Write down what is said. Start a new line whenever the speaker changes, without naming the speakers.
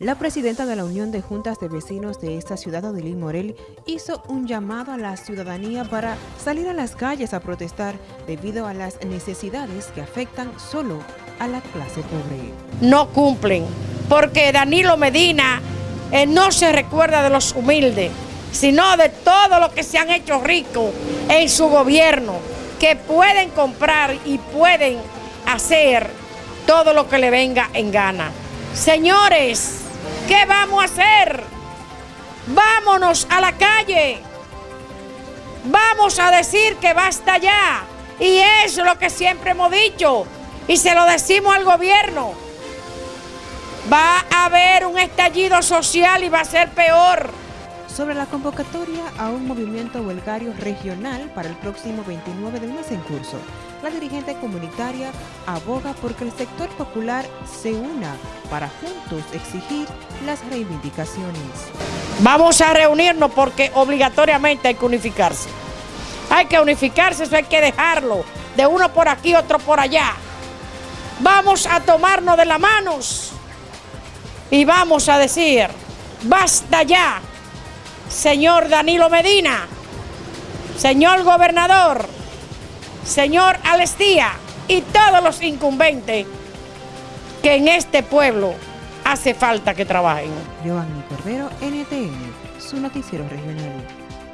La presidenta de la Unión de Juntas de Vecinos de esta ciudad, Odilín Morel, hizo un llamado a la ciudadanía para salir a las calles a protestar debido a las necesidades que afectan solo a la clase pobre.
No cumplen, porque Danilo Medina eh, no se recuerda de los humildes, sino de todo lo que se han hecho ricos en su gobierno, que pueden comprar y pueden hacer todo lo que le venga en gana. Señores, ¿Qué vamos a hacer? Vámonos a la calle. Vamos a decir que basta ya. Y es lo que siempre hemos dicho. Y se lo decimos al gobierno. Va a haber un estallido social y va a ser peor.
Sobre la convocatoria a un movimiento huelgario regional para el próximo 29 del mes en curso, la dirigente comunitaria aboga porque el sector popular se una para juntos exigir las reivindicaciones.
Vamos a reunirnos porque obligatoriamente hay que unificarse. Hay que unificarse, eso hay que dejarlo, de uno por aquí, otro por allá. Vamos a tomarnos de las manos y vamos a decir, basta ya, señor Danilo Medina, señor gobernador, señor Alestía y todos los incumbentes que en este pueblo hace falta que trabajen.
Giovanni NTN, su noticiero regional.